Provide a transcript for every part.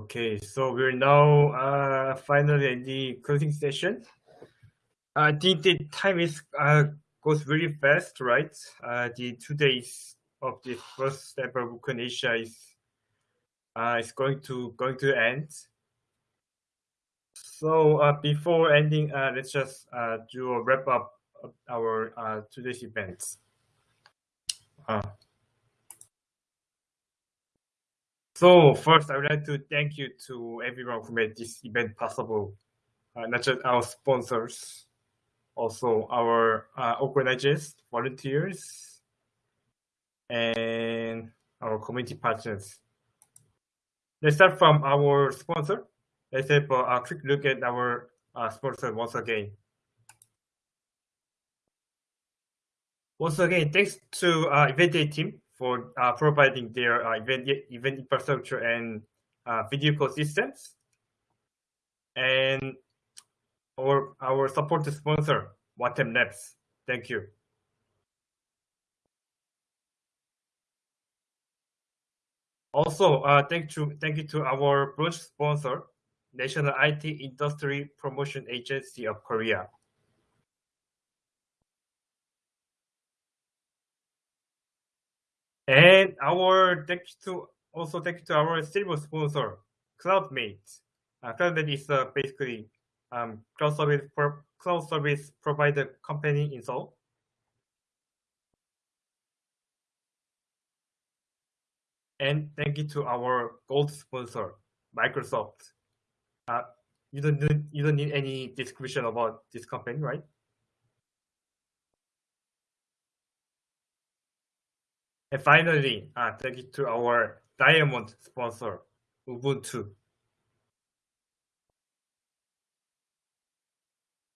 Okay, so we're now uh, finally in the closing session. I think the time is uh, goes really fast, right? Uh, the two days of the first ever UbuCon Asia is uh, is going to going to end. So uh, before ending, uh, let's just uh, do a wrap up of our uh, today's events. Uh, so first, I would like to thank you to everyone who made this event possible, uh, not just our sponsors, also our uh, organizers, volunteers, and our community partners. Let's start from our sponsor. Let's have a quick look at our uh, sponsor once again. Once again, thanks to uh, Event Day team for uh, providing their uh, event, event infrastructure and uh, video call systems. And our, our support sponsor, Watem Labs. Thank you. Also, uh, thank you, thank you to our bronze sponsor, National IT Industry Promotion Agency of Korea. And our thank you to also thank you to our silver sponsor, CloudMate. Uh, CloudMate is uh, basically um, cloud service for cloud service provider company in Seoul. And thank you to our gold sponsor, Microsoft. Uh, you don't you don't need any description about this company, right? And finally, uh, thank you to our diamond sponsor, Ubuntu.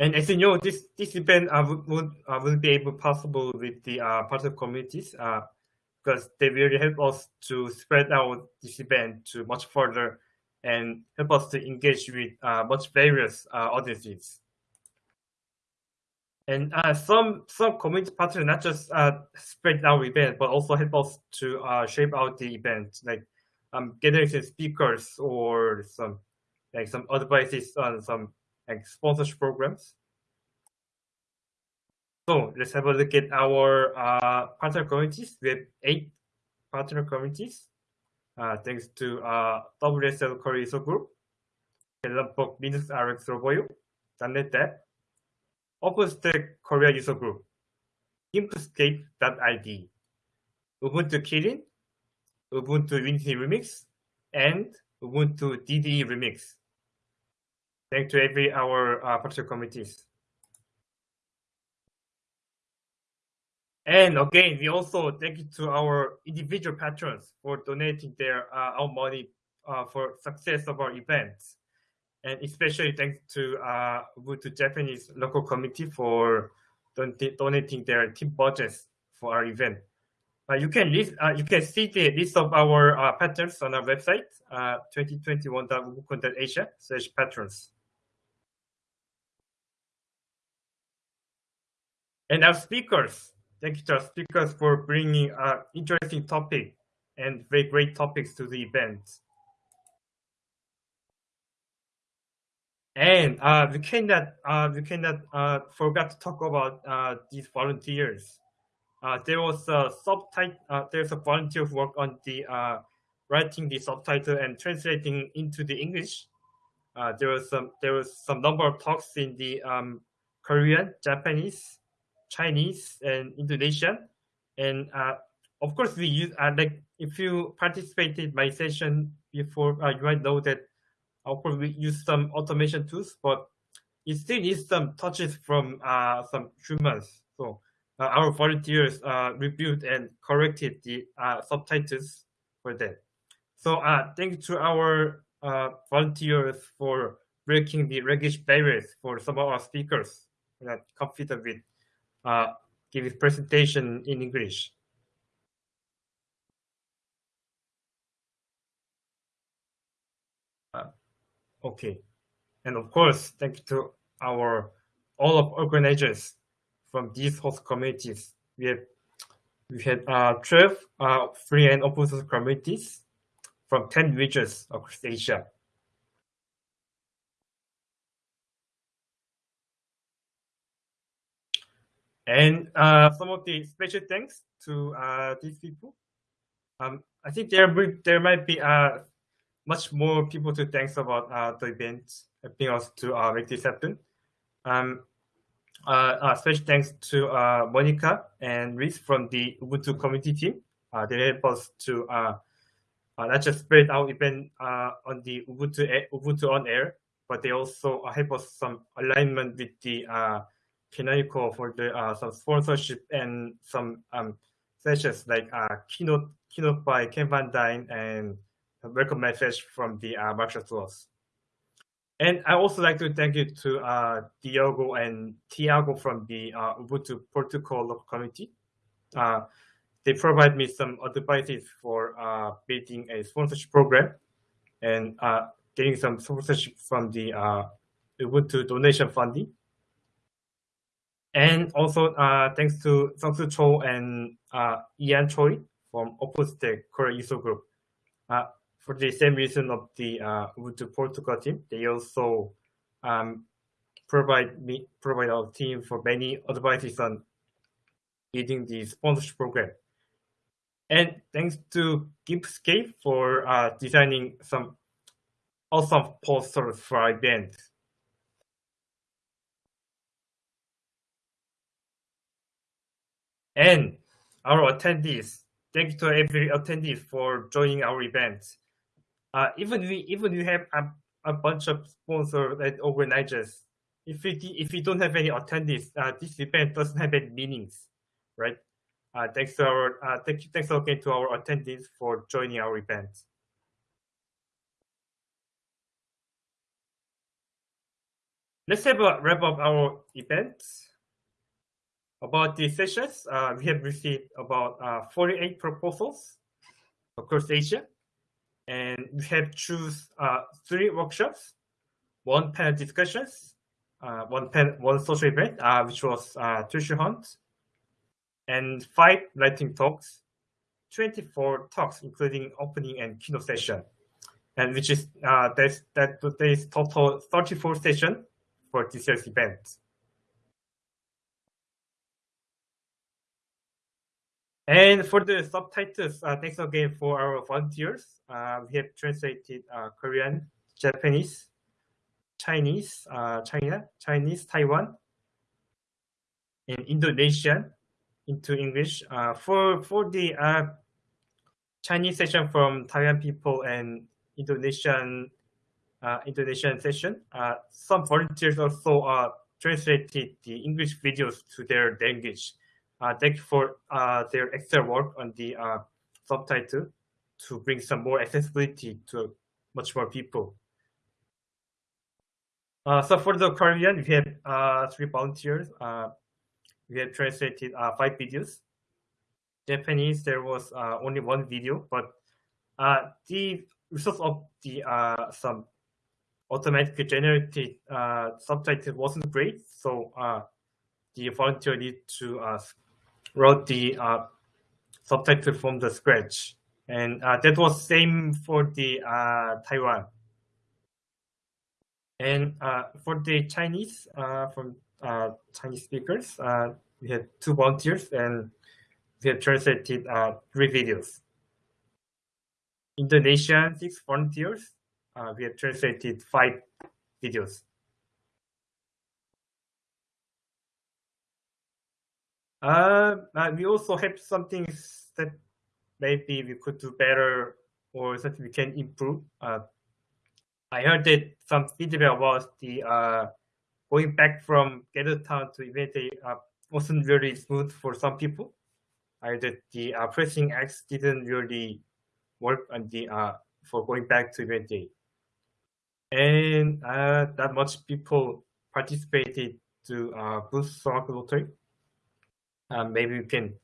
And as you know, this this event uh, would uh, will be able possible with the uh, partner communities uh, because they really help us to spread out this event to much further and help us to engage with uh, much various uh, audiences. And uh, some some community partners not just uh, spread out event, but also help us to uh, shape out the event, like um, gathering some speakers or some like some advices on some like sponsorship programs. So let's have a look at our uh, partner communities. We have eight partner communities, uh, thanks to uh, WSL Core ISO Group, Linux RX Roboyo, Dev, OpenStack Korea user group, Gimpscape.id, Ubuntu Kylin, Ubuntu Unity Remix, and Ubuntu DDE Remix. Thanks to every our uh, partner committees. And again, we also thank you to our individual patrons for donating their uh, our money uh, for success of our events and especially thanks to uh, Japanese local committee for don donating their team budgets for our event. Uh, you can list, uh, you can see the list of our uh, patrons on our website, uh, 2021.ubucon.asia slash patrons. And our speakers, thank you to our speakers for bringing uh, interesting topic and very great topics to the event. And uh, we cannot uh, we cannot uh, forget to talk about uh, these volunteers. Uh, there was a subtitle. Uh, there's a volunteer who worked on the writing the subtitle and translating into the English. there was some there was some number of talks in the um, Korean, Japanese, Chinese, and Indonesian. And of course, we use like if you participated my session before, you might know that of course, we use some automation tools, but it still needs some touches from uh, some humans. So uh, our volunteers uh, reviewed and corrected the uh, subtitles for that. So uh, thank you to our uh, volunteers for breaking the language barriers for some of our speakers that confident with uh, giving presentation in English. Okay. And of course, thank you to our all of organizers from these host communities. We have we had uh, 12 uh, free and open source communities, from 10 regions across Asia. And uh, some of the special thanks to uh, these people. Um, I think there there might be uh, much more people to thanks about uh, the event helping us to uh, make this happen. Um, uh, uh, special thanks to uh, Monica and Rhys from the Ubuntu community team. Uh, they help us to uh, uh, not just spread our event uh, on the Ubuntu Ubuntu on air, but they also uh, help us some alignment with the uh, Canonical for the uh, some sponsorship and some um, sessions like uh, keynote keynote by Ken VanDine and welcome message from the uh, Microsoft. And I also like to thank you to uh, Diogo and Tiago from the uh, Ubuntu Portugal local community. Uh, they provide me some advices for uh, building a sponsorship program and uh, getting some sponsorship from the uh, Ubuntu donation funding. And also thanks to Sungsu Cho and Ian Choi from OpenStack Korea user group. For the same reason of the uh, Ubuntu Portugal team, they also um, provide me provide our team for many advices on leading the sponsorship program. And thanks to Gimpscape for uh, designing some awesome posters for our event. And our attendees, thank you to every attendee for joining our event. Uh, even we even we have a, a bunch of sponsors and organizers. If we if we don't have any attendees, uh, this event doesn't have any meanings, right? Uh, thanks to our uh, thank you, thanks again to our attendees for joining our event. Let's have a wrap up our event. About the sessions, uh, we have received about uh, 48 proposals across Asia, and we have choose uh, three workshops, one panel discussions, uh, one pen, one social event, uh, which was uh, hunt, and five lightning talks, 24 talks, including opening and keynote session, and which is uh, that's, that today's total 34 session for this year's event. And for the subtitles, uh, thanks again for our volunteers. Uh, we have translated uh, Korean, Japanese, Chinese, uh, China, Chinese, Taiwan, and Indonesian, into English. Uh, for for the uh, Chinese session from Taiwan people and Indonesian Indonesian session, some volunteers also translated the English videos to their language. Uh, thank you for uh, their extra work on the uh, subtitle to bring some more accessibility to much more people. So for the Korean, we have three volunteers. We have translated five videos. Japanese, there was only one video, but the results of the some automatically generated uh, subtitle wasn't great, so uh, the volunteer need to uh, write the uh, subtitle from the scratch, and uh, that was same for the uh, Taiwan. And uh, for the Chinese, uh, from uh, Chinese speakers. We had two volunteers and we have translated three videos. Indonesian, six volunteers. We have translated five videos. Uh, we also have some things that maybe we could do better or something we can improve. Uh, I heard that some feedback about the uh, going back from Gather Town to Event Day uh, wasn't really smooth for some people. Either the uh, pressing X didn't really work on the uh, for going back to Event Day. And uh, that much people participated to uh, boost Soraku Lottery. Um, maybe we can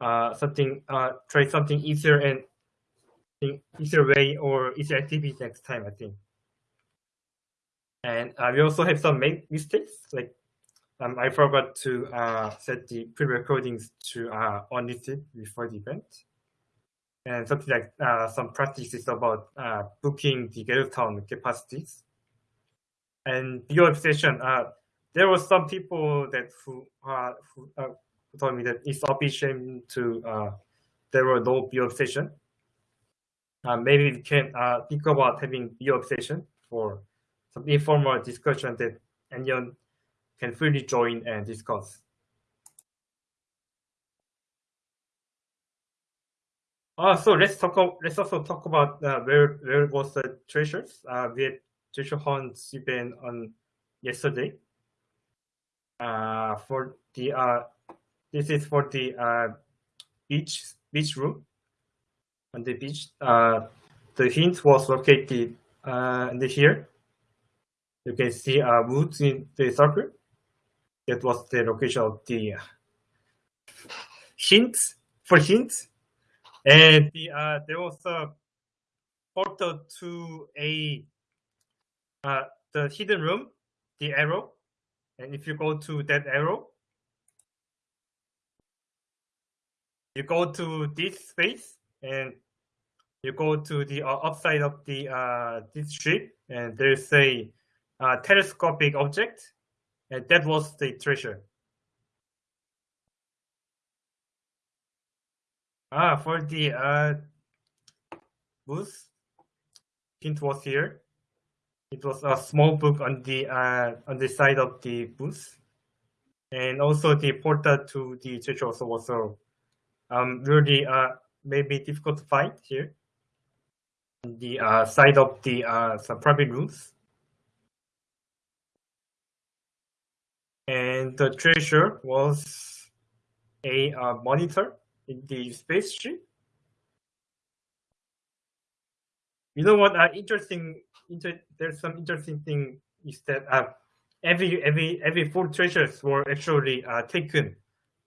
uh, something uh, try something easier and easier way or easier activity next time, I think. And uh, we also have some mistakes, like um, I forgot to uh, set the pre-recordings to uh, unlisted before the event. and something like uh, some practices about uh, booking the Gather Town capacities. And your obsession, uh, there were some people that who, uh, who, uh, told me that it's sufficient to uh, there were no BoF session. maybe we can think about having BoF session for some informal discussion that anyone can freely join and discuss. Uh, so let's talk. Let's also talk about uh, where where was the treasures. Uh, we had treasure hunts event on yesterday. Uh, for the uh, this is for the uh, beach beach room on the beach. Uh, the hint was located uh, here. You can see uh, woods in the circle. That was the location of the uh, hint for hint and the, uh, there was a portal to a uh, the hidden room, the arrow. And if you go to that arrow, you go to this space and you go to the uh, upside of the uh, this ship, and there's a uh, telescopic object, and that was the treasure. Ah, for the uh, booth, hint was here. It was a small book on the uh, on the side of the booth, and also the portal to the church also was um really uh maybe difficult to find here. The uh, side of the uh, some private rooms. And the treasure was a uh, monitor in the spaceship. You know what? Uh, interesting. Inter there's some interesting thing is that uh, every every every four treasures were actually uh, taken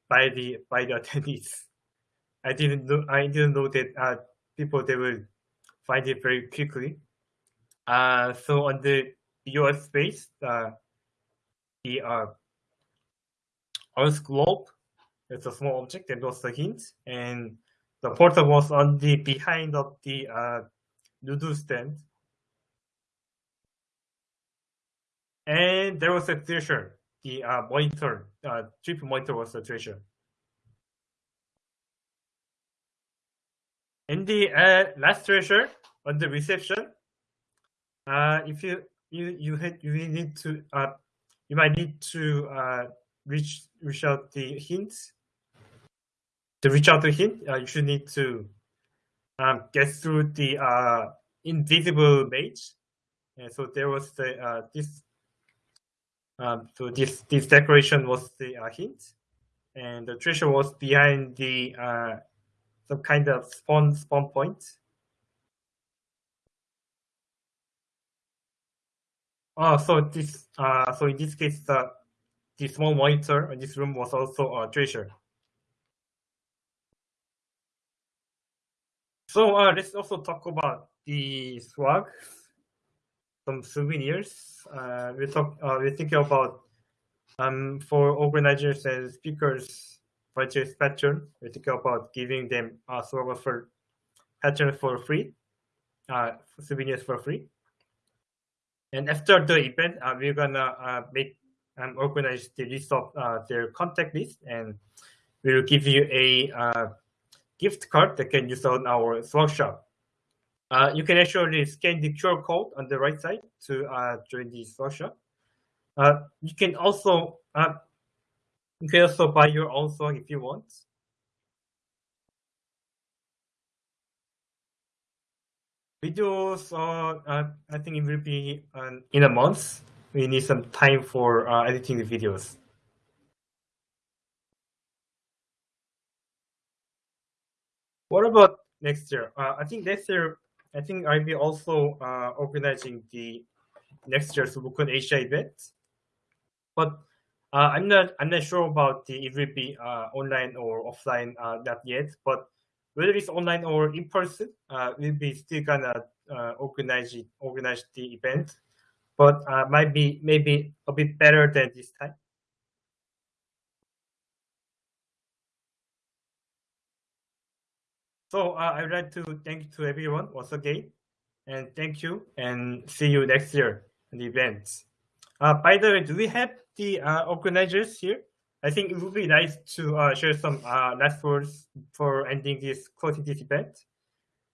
by the by the attendees. I didn't know. I didn't know that uh, people they will find it very quickly. Uh, so on the US space, uh, the uh, Earth globe it's a small object that was the hint, and the portal was on the behind of the uh, noodle stand. And there was a treasure, the uh, monitor, uh, trip monitor was the treasure. And the uh, last treasure on the reception, uh, if you you you had you need to uh, you might need to uh, reach reach out the hints to reach out to him, uh, you should need to um, get through the uh, invisible maze. And so there was the uh, this. Um, so this this decoration was the uh, hint, and the treasure was behind the uh, some kind of spawn spawn point. Oh, so this uh, so in this case, the the small monitor in this room was also a treasure. So uh, let's also talk about the swag, some souvenirs. Uh, we talk. Uh, we're thinking about um, for organizers and speakers purchase pattern. We're thinking about giving them a swag for pattern for free, uh, souvenirs for free. And after the event, uh, we're gonna uh, make um, organize the list of uh, their contact list, and we'll give you a uh, gift card that can use on our swag shop. Uh, you can actually scan the QR code on the right side to uh, join the swag shop. Uh, you can also uh, you can also buy your own song if you want. Videos, uh, I think it will be um, in a month. We need some time for uh, editing the videos. What about next year? Uh, I think next year, I think I'll be also uh, organizing the next year's UbuCon Asia event. But uh, I'm not I'm not sure about the if it be uh, online or offline uh, not yet. But whether it's online or in person, uh, we'll be still gonna uh, organize it, organize the event. But uh, might be maybe a bit better than this time. So uh, I'd like to thank to everyone once again, and thank you, and see you next year in the events. Uh, by the way, do we have the uh, organizers here? I think it would be nice to uh, share some uh, last words for ending this closing this event.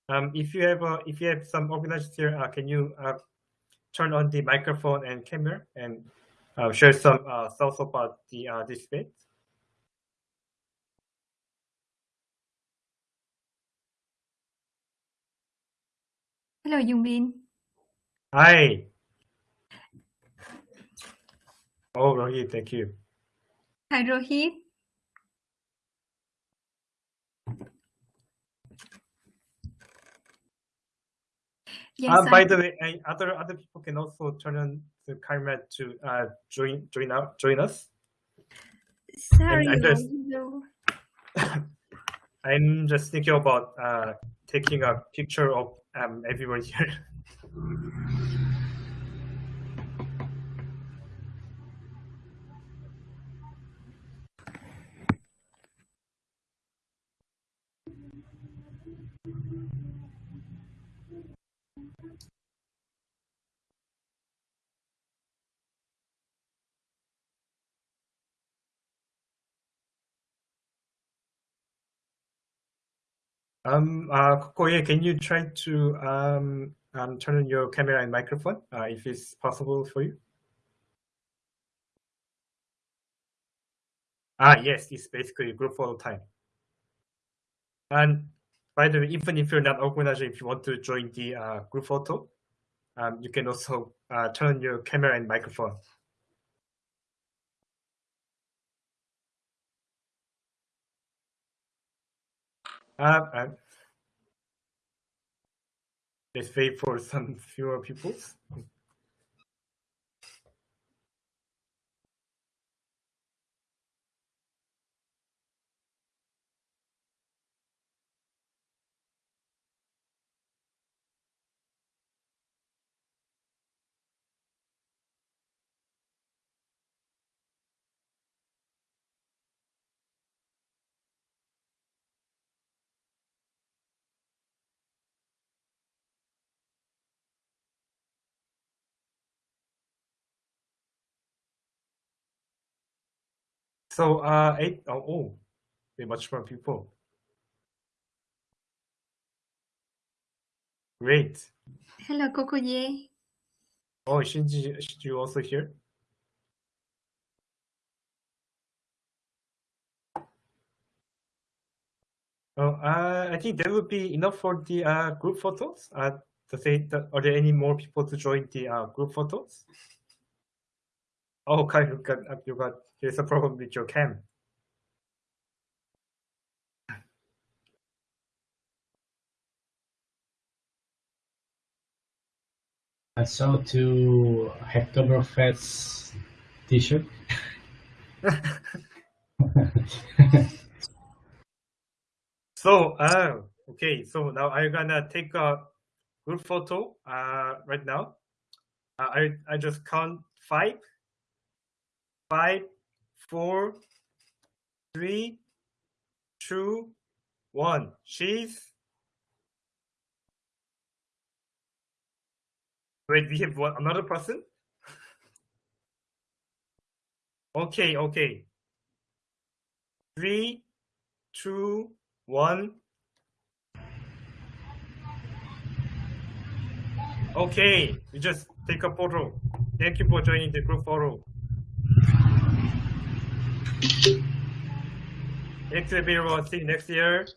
Um, if you have uh, if you have some organizers here, uh, can you uh, turn on the microphone and camera and uh, share some uh, thoughts about the uh, this event? Hello, Yungbin. Hi. Oh, Rohit, thank you. Hi, Rohit. Yes, Uh, by the way, other other people can also turn on the camera to uh, join join out join us. sorry. I'm just- no. I'm just thinking about uh, taking a picture of um, everyone here. Um, uh, Koye, can you try to um, um, turn on your camera and microphone uh, if it's possible for you? Ah, yes, it's basically group photo time. And by the way, even if you're not organizer, if you want to join the uh, group photo, um, you can also uh, turn on your camera and microphone. Uh, uh, let's wait for some fewer people. So, uh, eight, oh, oh, way much more people. Great. Hello, Kokoye. Oh, Shinji, you also here? Oh, uh, I think that would be enough for the uh, group photos. Uh, to say that, are there any more people to join the uh, group photos? Oh, Kai, you got, you got, there's a problem with your cam. I saw two Hacktoberfest t-shirt. So, uh, okay, so now I'm gonna take a group photo uh, right now. Uh, I, I just count five, five, four, three, two, one. She's. Wait, we have one, another person? Okay, okay. Three, two, one. Okay, we just take a photo. Thank you for joining the group photo. Thanks everyone. See you next year.